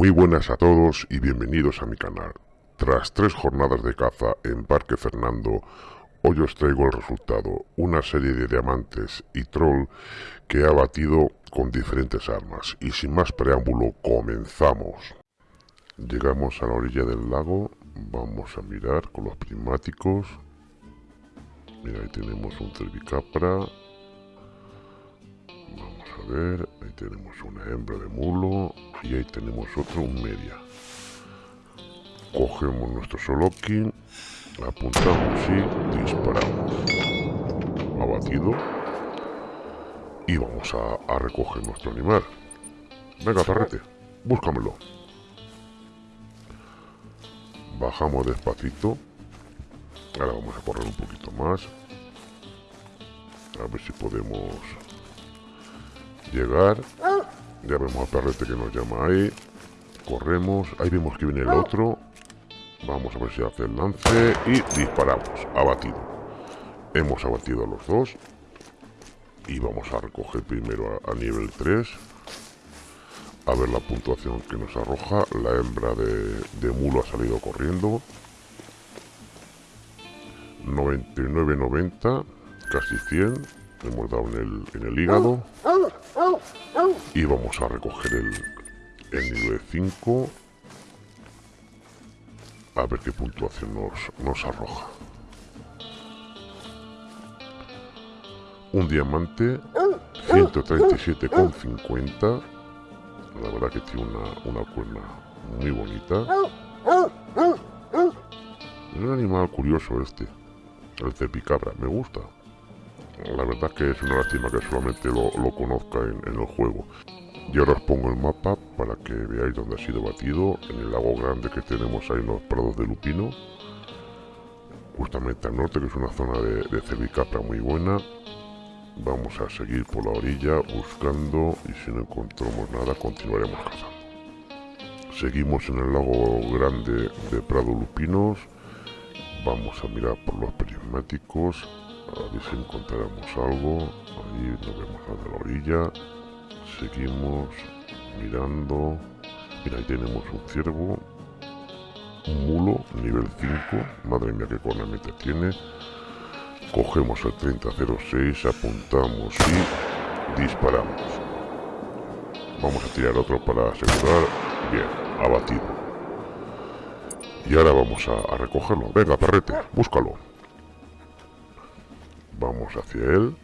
Muy buenas a todos y bienvenidos a mi canal. Tras tres jornadas de caza en Parque Fernando, hoy os traigo el resultado, una serie de diamantes y troll que he abatido con diferentes armas. Y sin más preámbulo, comenzamos. Llegamos a la orilla del lago, vamos a mirar con los prismáticos. Mira, ahí tenemos un cervicapra. Vamos a ver, tenemos una hembra de mulo y ahí tenemos otro, un media. Cogemos nuestro solokin, apuntamos y disparamos. Abatido. Y vamos a, recoger nuestro animal. Venga, perrete, búscamelo. Bajamos despacito. Ahora vamos a correr un poquito más. A ver si podemos llegar. Ya vemos a Perrete que nos llama ahí. Corremos. Ahí vemos que viene el otro. Vamos a ver si hace el lance. Y disparamos. Abatido. Hemos abatido a los dos. Y vamos a recoger primero a, a nivel 3. A ver la puntuación que nos arroja. La hembra de, de mulo ha salido corriendo. 99-90. Casi 100. Hemos dado en el, en el hígado. Y vamos a recoger el, el nivel 5. A ver qué puntuación nos, nos arroja. Un diamante 137,50. La verdad que tiene una, una cuerna muy bonita. Es un animal curioso este. El cepicabra. Me gusta. La verdad que es una lástima que solamente lo, conozca en, el juego. Y ahora os pongo el mapa para que veáis dónde ha sido batido. En el lago grande que tenemos en los prados de Lupino. Justamente al norte, que es una zona de, de muy buena. Vamos a seguir por la orilla buscando y si no encontramos nada continuaremos cazando. Seguimos en el lago grande de Prado Lupinos. Vamos a mirar por los prismáticos a ver si encontramos algo. Ahí nos vemos a la orilla. Seguimos mirando. Mira, ahí tenemos un ciervo. Un mulo, nivel 5. Madre mía, qué cornamenta tiene. Cogemos el 3006, apuntamos y disparamos. Vamos a tirar otro para asegurar. Bien, abatido. Y ahora vamos a, a recogerlo. Venga, perrete, búscalo. Vamos hacia él.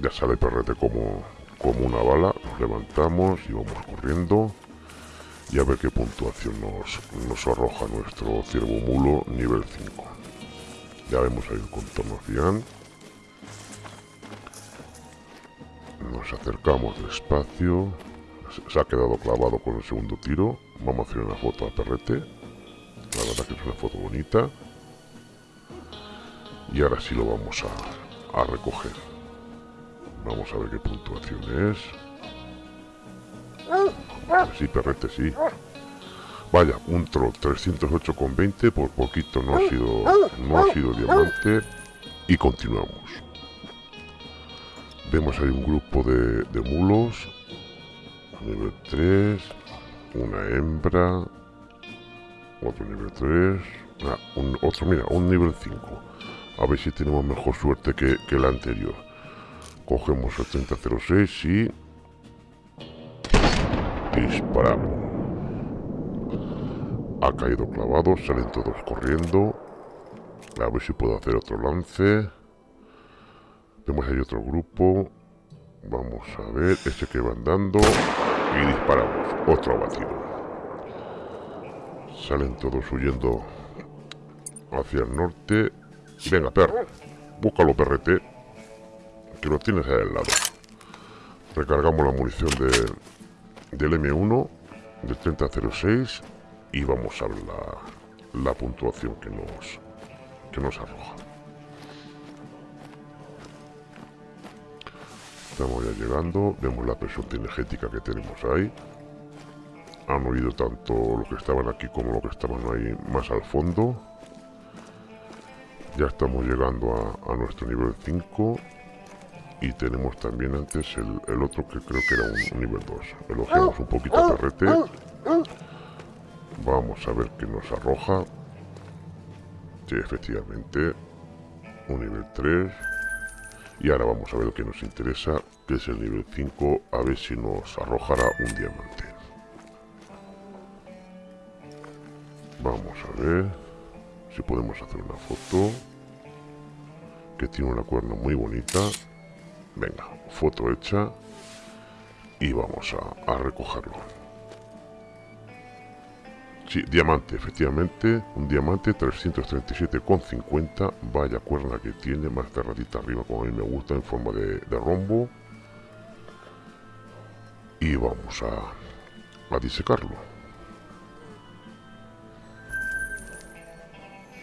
Ya sale perrete como, como una bala. Nos levantamos y vamos corriendo. Y a ver qué puntuación nos, nos arroja nuestro ciervo mulo nivel 5. Ya vemos ahí el contorno cian. Nos acercamos despacio. Se ha quedado clavado con el segundo tiro. Vamos a hacer una foto a perrete. La verdad que es una foto bonita. Y ahora sí lo vamos a, a recoger. Vamos a ver qué puntuación es. Sí, perrete, sí. Vaya, un troll 308,20, por poquito no ha sido no ha sido diamante. Y continuamos. Vemos ahí un grupo de, de mulos. Nivel 3. Una hembra. Otro nivel 3. Ah, un, otro, mira, un nivel 5. A ver si tenemos mejor suerte que, que el anterior. Cogemos el 3006 y... Disparamos. Ha caído clavado, salen todos corriendo. A ver si puedo hacer otro lance. Vemos ahí otro grupo. Vamos a ver, ese que va andando. Y disparamos. Otro abatido. Salen todos huyendo hacia el norte. Venga, perro. Búscalo, perrete. Que lo tienes ahí al lado. Recargamos la munición de, del M1, del 3006 y vamos a ver la, la puntuación que nos, que nos arroja. Estamos ya llegando, vemos la presión energética que tenemos ahí. Han oído tanto los que estaban aquí como los que estaban ahí más al fondo. Ya estamos llegando a, nuestro nivel 5. Y tenemos también antes el, otro que creo que era un, nivel 2. Elogiamos un poquito a Perrete. Vamos a ver qué nos arroja. Sí, efectivamente. Un nivel 3. Y ahora vamos a ver lo que nos interesa, que es el nivel 5, a ver si nos arrojará un diamante. Vamos a ver si podemos hacer una foto. Que tiene una cuerna muy bonita. Venga, foto hecha. Y vamos a, recogerlo. Sí, diamante, efectivamente, un diamante 337,50. Vaya cuerna que tiene, más cerradita arriba como a mí me gusta, en forma de, rombo. Y vamos a, a disecarlo.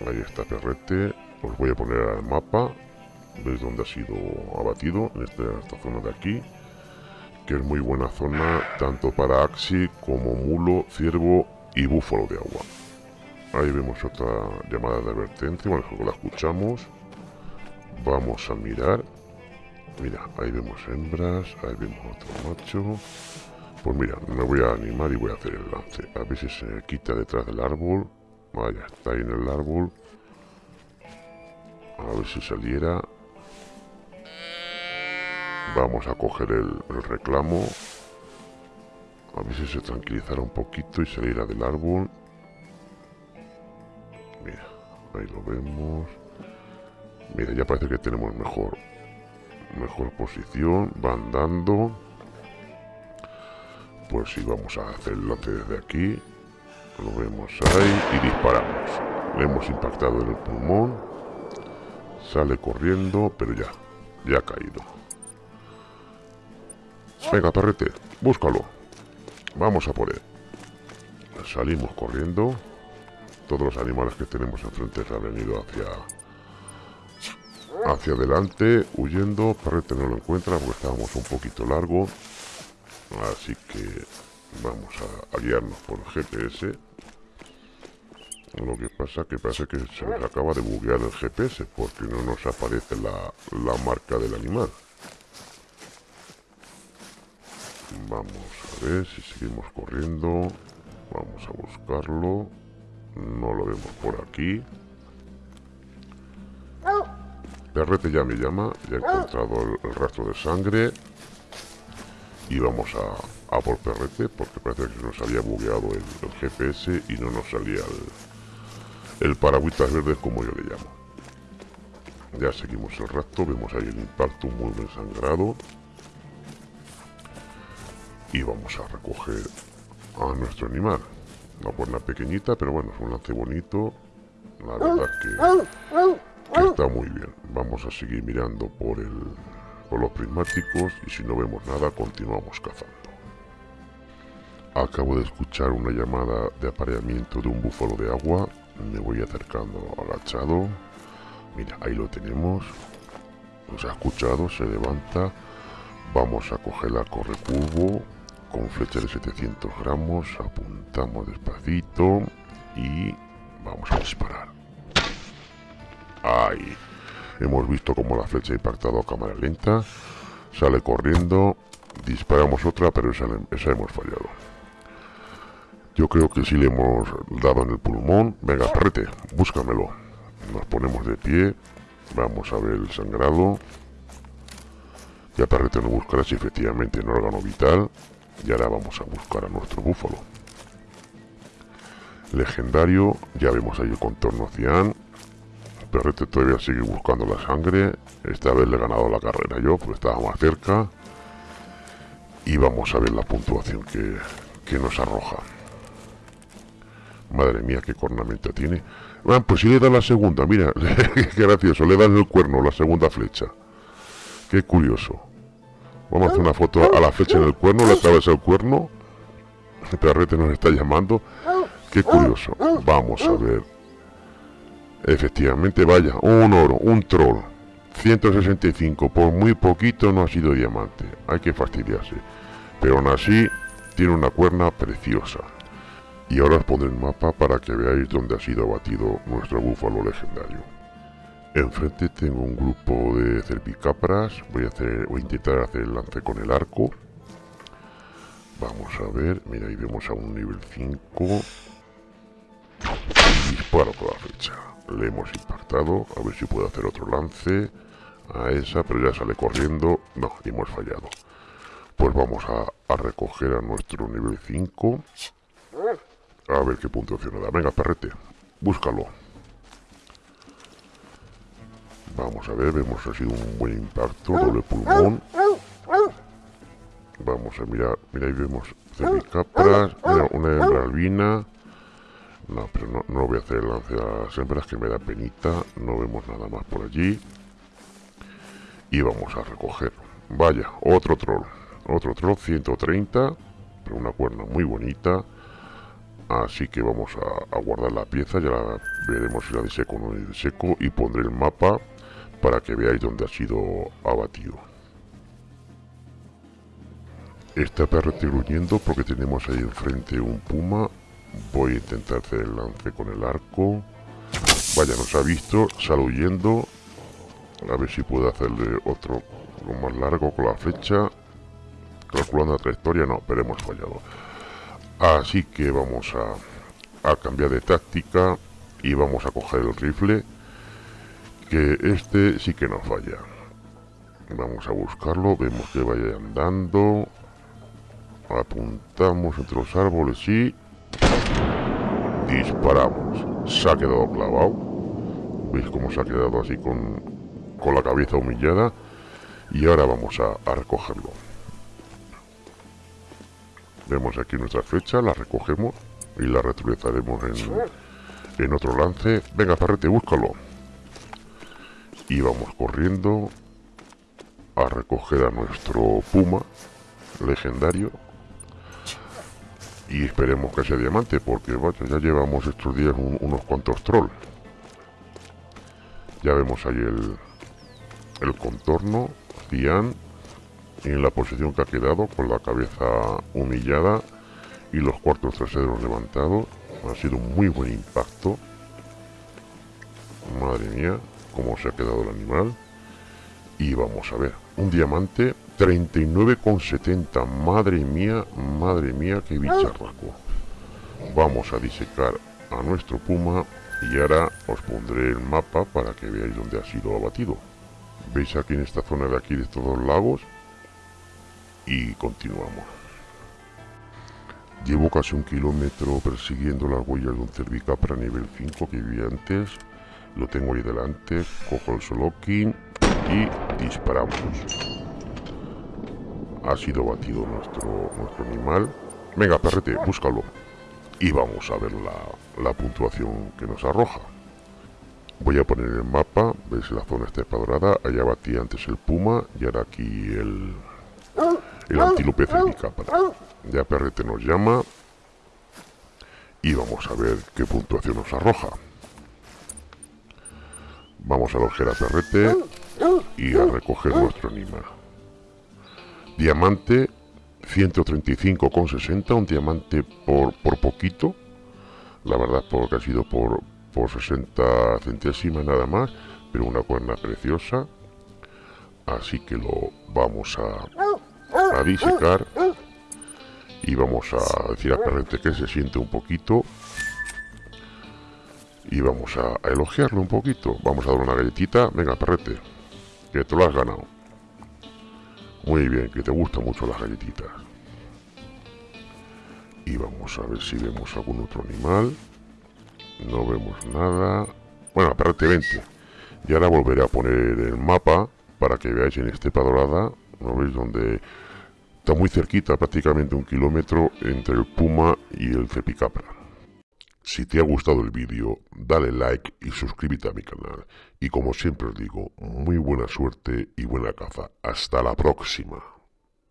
Ahí está Perrete. Os voy a poner al mapa. Veis dónde ha sido abatido, en esta, esta zona de aquí. Que es muy buena zona, tanto para Axi como Mulo, Ciervo y búfalo de agua. Ahí vemos otra llamada de advertencia, bueno, la escuchamos. Vamos a mirar. Mira, ahí vemos hembras, ahí vemos otro macho. Pues mira, me voy a animar y voy a hacer el lance. A ver si se quita detrás del árbol. Vaya, está ahí en el árbol. A ver si saliera. Vamos a coger el, reclamo. A ver si se tranquilizara un poquito y saliera del árbol. Mira, ahí lo vemos. Mira, ya parece que tenemos mejor mejor posición. Va andando. Pues sí, vamos a hacer el lote desde aquí. Lo vemos ahí y disparamos. Le hemos impactado en el pulmón. Sale corriendo, pero ya, ya ha caído. Venga, perrete, búscalo. Vamos a por él. Salimos corriendo. Todos los animales que tenemos enfrente se han venido hacia hacia adelante, huyendo. Perrete no lo encuentra porque estábamos un poquito largo. Así que vamos a, guiarnos por GPS. Lo que pasa que parece que se nos acaba de buguear el GPS porque no nos aparece la, la marca del animal. Vamos a ver si seguimos corriendo. Vamos a buscarlo. No lo vemos por aquí. Perrete ya me llama. Ya he encontrado el, rastro de sangre. Y vamos a, a, por Perrete porque parece que nos había bugueado el, GPS y no nos salía el, el paragüitas verde como yo le llamo. Ya seguimos el rastro. Vemos ahí el impacto muy bien sangrado y vamos a recoger a nuestro animal. Una cuerna pequeñita, pero bueno, es un lance bonito. La verdad que, está muy bien. Vamos a seguir mirando por, el, por los prismáticos y si no vemos nada, continuamos cazando. Acabo de escuchar una llamada de apareamiento de un búfalo de agua. Me voy acercando agachado. Mira, ahí lo tenemos. Nos ha escuchado, se levanta. Vamos a coger la corre curvo con flecha de 700 gramos, apuntamos despacito y vamos a disparar. Ahí. Hemos visto como la flecha ha impactado a cámara lenta. Sale corriendo. Disparamos otra, pero esa, esa hemos fallado. Yo creo que si le hemos dado en el pulmón. Venga, perrete, búscamelo. Nos ponemos de pie. Vamos a ver el sangrado. Ya perrete no buscará si efectivamente en órgano vital. Y ahora vamos a buscar a nuestro búfalo. Legendario, ya vemos ahí el contorno cian. Perrete todavía sigue buscando la sangre. Esta vez le he ganado la carrera yo, porque estaba más cerca. Y vamos a ver la puntuación que, que nos arroja. Madre mía, qué cornamenta tiene. Bueno, pues si le da la segunda, mira, qué gracioso, le dan el cuerno, la segunda flecha. Qué curioso. Vamos a hacer una foto a la flecha en el cuerno, le atravesa el cuerno. El perrete nos está llamando. Qué curioso. Vamos a ver. Efectivamente, vaya, un oro, un troll. 165, por muy poquito no ha sido diamante. Hay que fastidiarse. Pero aún así, tiene una cuerna preciosa. Y ahora os pondré el mapa para que veáis dónde ha sido abatido nuestro búfalo legendario. Enfrente tengo un grupo de cervicapras. Voy a, hacer, voy a intentar hacer el lance con el arco. Vamos a ver, mira, ahí vemos a un nivel 5. disparo con la flecha. Le hemos impactado, a ver si puede hacer otro lance a esa, pero ya sale corriendo. No, hemos fallado. Pues vamos a, recoger a nuestro nivel 5. A ver qué puntuación da. Venga, perrete, búscalo. Vamos a ver, vemos así un buen impacto, doble pulmón. Vamos a mirar, mira ahí vemos cervicapras, mira una hembra albina. No, pero no, no voy a hacer el lance a las hembras que me da penita. No vemos nada más por allí. Y vamos a recoger. Vaya, otro troll. Otro troll, 130. Pero una cuerna muy bonita. Así que vamos a, guardar la pieza. Ya la veremos si la de seco o no de seco. Y pondré el mapa para que veáis dónde ha sido abatido. Está perro gruñendo porque tenemos ahí enfrente un puma. Voy a intentar hacer el lance con el arco. Vaya, nos ha visto, sale huyendo. A ver si puedo hacerle otro lo más largo con la flecha. Calculando la trayectoria, no, pero hemos fallado. Así que vamos a, a cambiar de táctica y vamos a coger el rifle. Que este sí que nos falla. Vamos a buscarlo, vemos que vaya andando. Apuntamos entre los árboles y... Disparamos. Se ha quedado clavado. ¿Veis cómo se ha quedado así con, con la cabeza humillada? Y ahora vamos a, recogerlo. Vemos aquí nuestra flecha, la recogemos y la reutilizaremos en, en otro lance. Venga, perrete, búscalo. Y vamos corriendo a recoger a nuestro puma legendario y esperemos que sea diamante porque ya llevamos estos días unos cuantos trolls ya vemos ahí el, el contorno Cian en la posición que ha quedado con la cabeza humillada y los cuartos traseros levantados ha sido un muy buen impacto madre mía cómo se ha quedado el animal y vamos a ver un diamante 39,70. Madre mía, madre mía, qué bicharraco. Vamos a disecar a nuestro puma y ahora os pondré el mapa para que veáis dónde ha sido abatido. Veis aquí en esta zona de aquí de estos dos lagos y continuamos. Llevo casi un kilómetro persiguiendo las huellas de un cervicapra nivel 5 que vi antes. Lo tengo ahí delante, cojo el solokin y disparamos ha sido batido nuestro, nuestro animal. Venga, perrete, búscalo. Y vamos a ver la, puntuación que nos arroja. Voy a poner el mapa, veis la zona está espadorada, allá batí antes el puma y ahora aquí el, el antílope cervicápara. Ya perrete nos llama y vamos a ver qué puntuación nos arroja. Vamos a alojar a perrete y a recoger nuestro animal. Diamante 135,60, un diamante por, por poquito, la verdad porque ha sido por, por 60 centésimas nada más, pero una cuerna preciosa. Así que lo vamos a, a disecar y vamos a decir a Perrete que se siente un poquito y vamos a, elogiarlo un poquito. Vamos a dar una galletita. Venga, Perrete, que te lo has ganado. Muy bien, que te gustan mucho las galletitas. Y vamos a ver si vemos algún otro animal. No vemos nada. Bueno, aparte 20. Y ahora volveré a poner el mapa para que veáis en estepa dorada. ¿No veis? Donde está muy cerquita, prácticamente un kilómetro entre el puma y el cepicapra. Si te ha gustado el vídeo, dale like y suscríbete a mi canal. Y como siempre os digo, muy buena suerte y buena caza. Hasta la próxima.